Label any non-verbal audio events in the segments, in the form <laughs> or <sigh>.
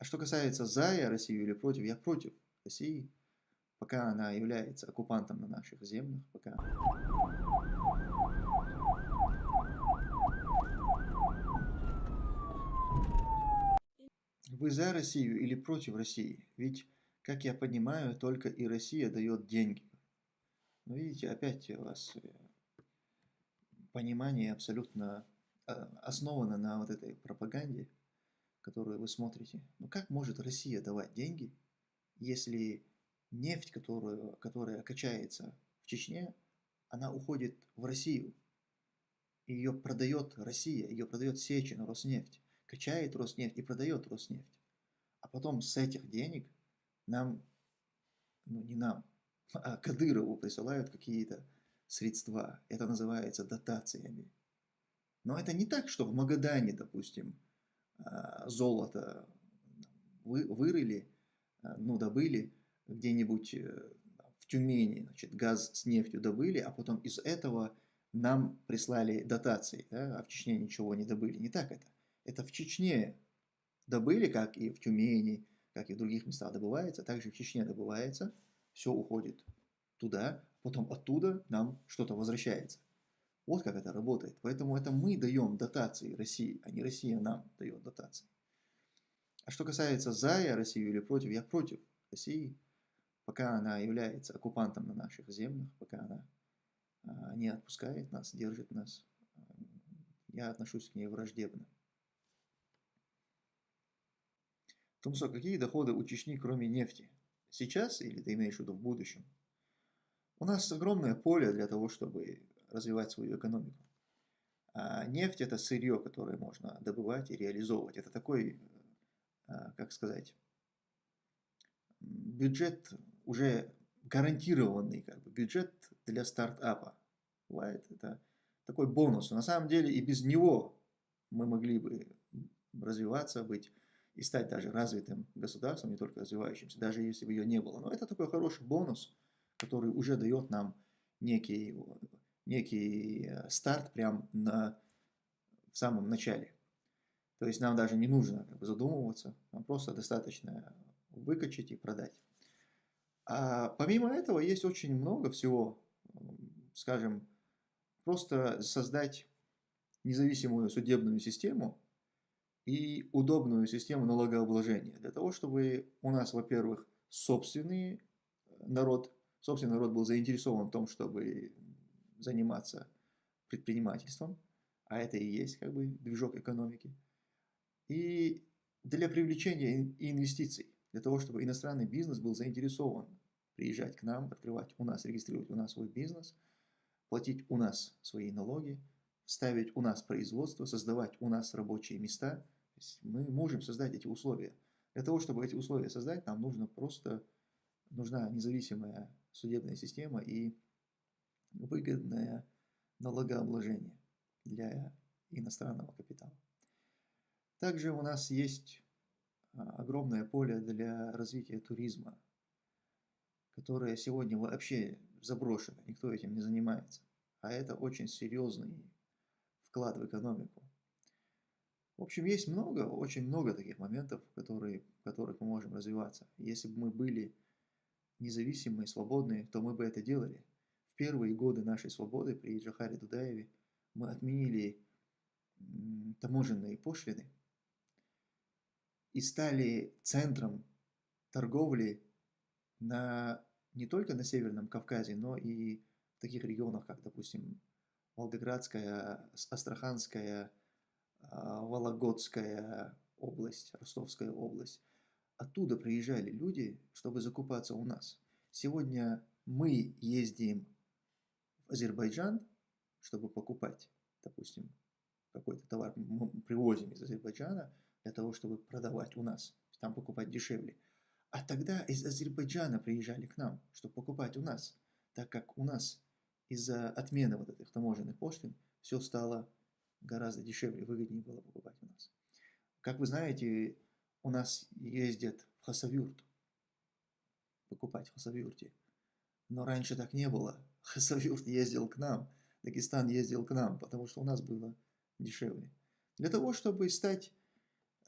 А что касается за я Россию или против, я против России, пока она является оккупантом на наших землях, пока... Вы за Россию или против России? Ведь, как я понимаю, только и Россия дает деньги. Ну, видите, опять у вас э, понимание абсолютно э, основано на вот этой пропаганде, которую вы смотрите. Ну, как может Россия давать деньги, если нефть, которую, которая качается в Чечне, она уходит в Россию? Ее продает Россия, ее продает Сечин, Роснефть качает Роснефть и продает Роснефть. А потом с этих денег нам, ну не нам, <laughs> а Кадырову присылают какие-то средства. Это называется дотациями. Но это не так, что в Магадане, допустим, золото вы, вырыли, а, ну, добыли где-нибудь э, в Тюмени, значит, газ с нефтью добыли, а потом из этого нам прислали дотации, да, а в Чечне ничего не добыли. Не так это. Это в Чечне добыли, как и в Тюмени, как и в других местах добывается, также в Чечне добывается, все уходит туда, потом оттуда нам что-то возвращается. Вот как это работает. Поэтому это мы даем дотации России, а не Россия нам дает дотации. А что касается за я Россию или против, я против России, пока она является оккупантом на наших землях, пока она а, не отпускает нас, держит нас, я отношусь к ней враждебно. Тумсо, какие доходы у Чечни, кроме нефти? Сейчас или ты имеешь в виду в будущем? У нас огромное поле для того, чтобы развивать свою экономику. А нефть – это сырье, которое можно добывать и реализовывать. Это такой, а, как сказать, бюджет уже гарантированный, как бы, бюджет для стартапа. Бывает, это такой бонус. На самом деле и без него мы могли бы развиваться, быть и стать даже развитым государством, не только развивающимся, даже если бы ее не было. Но это такой хороший бонус, который уже дает нам некий, некий э, старт прямо на, в самом начале. То есть нам даже не нужно как бы, задумываться, нам просто достаточно выкачать и продать. А помимо этого есть очень много всего, скажем, просто создать независимую судебную систему, и удобную систему налогообложения. Для того, чтобы у нас, во-первых, собственный э, народ, собственный народ был заинтересован в том, чтобы заниматься предпринимательством, а это и есть как бы движок экономики. И для привлечения инвестиций, для того, чтобы иностранный бизнес был заинтересован приезжать к нам, открывать у нас, регистрировать у нас свой бизнес, платить у нас свои налоги, ставить у нас производство, создавать у нас рабочие места – мы можем создать эти условия. Для того, чтобы эти условия создать, нам нужно просто, нужна независимая судебная система и выгодное налогообложение для иностранного капитала. Также у нас есть а, огромное поле для развития туризма, которое сегодня вообще заброшено, никто этим не занимается. А это очень серьезный вклад в экономику. В общем, есть много, очень много таких моментов, которые, в которых мы можем развиваться. Если бы мы были независимые, свободные, то мы бы это делали. Первые годы нашей свободы при Джахаре Дудаеве мы отменили таможенные пошлины и стали центром торговли на, не только на Северном Кавказе, но и в таких регионах, как, допустим, Волгоградская, Астраханская, а, Вологодская область, Ростовская область. Оттуда приезжали люди, чтобы закупаться у нас. Сегодня мы ездим Азербайджан, чтобы покупать, допустим, какой-то товар мы привозим из Азербайджана для того, чтобы продавать у нас, там покупать дешевле. А тогда из Азербайджана приезжали к нам, чтобы покупать у нас, так как у нас из-за отмены вот этих таможенных пошлин все стало гораздо дешевле, выгоднее было покупать у нас. Как вы знаете, у нас ездят в Хасавюрт, покупать в Хасавюрте. Но раньше так не было. Хасавюрт ездил к нам, Дагестан ездил к нам, потому что у нас было дешевле. Для того, чтобы стать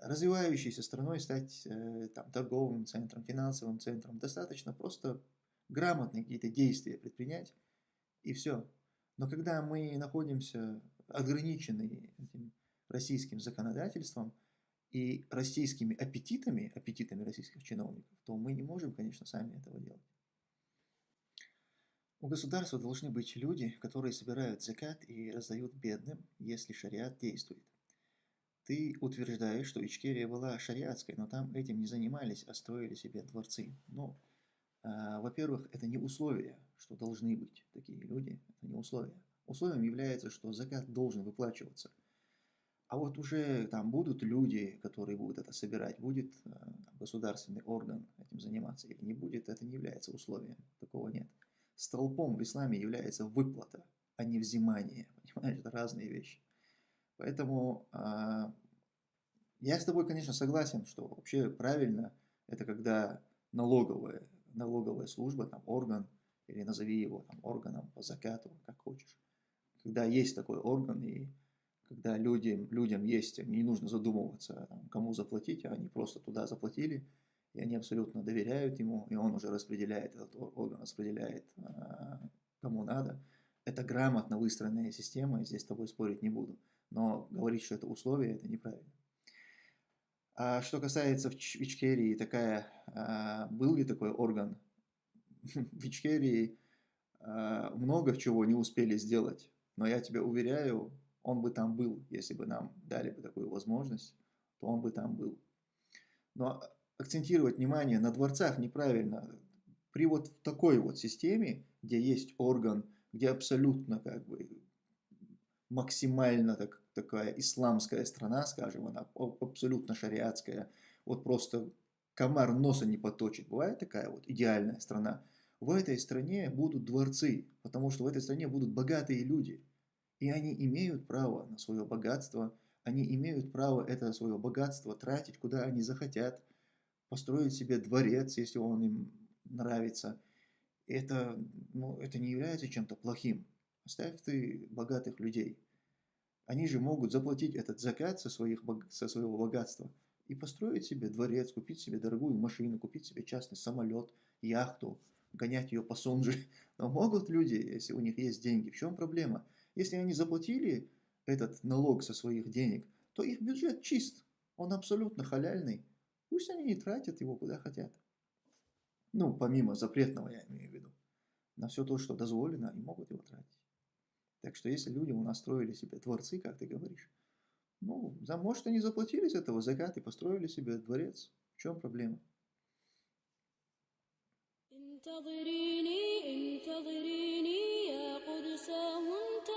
развивающейся страной стать э, там, торговым центром, финансовым центром. Достаточно просто грамотные какие-то действия предпринять, и все. Но когда мы находимся ограничены этим российским законодательством и российскими аппетитами, аппетитами российских чиновников, то мы не можем, конечно, сами этого делать. У государства должны быть люди, которые собирают закат и раздают бедным, если шариат действует. Ты утверждаешь, что Ичкерия была шариатской, но там этим не занимались, а строили себе дворцы. Ну, э, во-первых, это не условие, что должны быть такие люди, это не условие. Условием является, что закат должен выплачиваться. А вот уже там будут люди, которые будут это собирать, будет там, государственный орган этим заниматься или не будет, это не является условием, такого нет. Столпом в исламе является выплата, а не взимание. <laughs> Понимаешь, это разные вещи. Поэтому э, я с тобой, конечно, согласен, что вообще правильно это когда налоговая, налоговая служба, там орган, или назови его там, органом по закату, как хочешь. Когда есть такой орган, и когда людям, людям есть, не нужно задумываться, кому заплатить, а они просто туда заплатили, и они абсолютно доверяют ему, и он уже распределяет, этот орган распределяет, а, кому надо. Это грамотно выстроенная система, и здесь с тобой спорить не буду. Но говорить, что это условие, это неправильно. А что касается в Ичкерии, такая, а, был ли такой орган? <laughs> В Ичкерии а, много чего не успели сделать, но я тебя уверяю, он бы там был, если бы нам дали бы такую возможность, то он бы там был. Но акцентировать внимание на дворцах неправильно. При вот такой вот системе, где есть орган, где абсолютно как бы максимально так, такая исламская страна, скажем, она абсолютно шариатская, вот просто комар носа не поточит. Бывает такая вот идеальная страна. В этой стране будут дворцы, потому что в этой стране будут богатые люди. И они имеют право на свое богатство, они имеют право это свое богатство тратить, куда они захотят, построить себе дворец, если он им нравится. Это, ну, это не является чем-то плохим. Оставь ты богатых людей. Они же могут заплатить этот закат со, своих, со своего богатства и построить себе дворец, купить себе дорогую машину, купить себе частный самолет, яхту, гонять ее по Сонже. <laughs> Но могут люди, если у них есть деньги. В чем проблема? Если они заплатили этот налог со своих денег, то их бюджет чист. Он абсолютно халяльный. Пусть они не тратят его куда хотят. Ну, помимо запретного, я имею в виду. На все то, что дозволено, они могут его тратить. Так что если люди у нас строили себе дворцы, как ты говоришь, ну, за, может, они заплатили с этого закат и построили себе дворец. В чем проблема? سأزيل